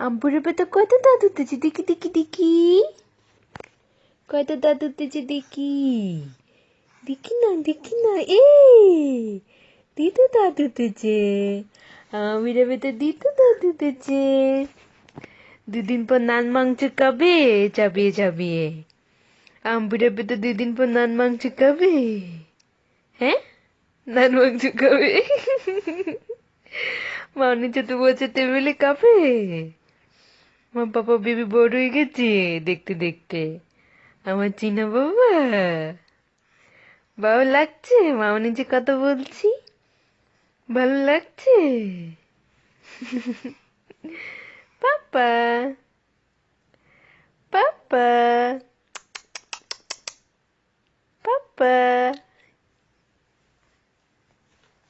আম্পুরের পেতে কত দাঁত উঠেছে? দেখি দেখি দেখি। কত দাঁত উঠেছে দেখি। দেখি না দেখি না, এ দিতে দাঁত উঠেছে। আমিরের পেতে দিতে দাঁত উঠেছে। দুদিন পর নান মাংস খাবে, চাবিয়ে চাবিয়ে। আম্পুরের পেতে দুদিন পর নান মাংস খাবে। হ্যাঁ? নান মাংস খাবে। মাউনি বছর টেবিলে কাঁপে আমার বাবা বেবি বড় হয়ে গেছে, দেখতে দেখতে। আমার চিনা বাবা। ভালো লাগছে? মাউনি যে কথা বলছি। ভালো লাগছে? পাপা। পাপা। পাপা।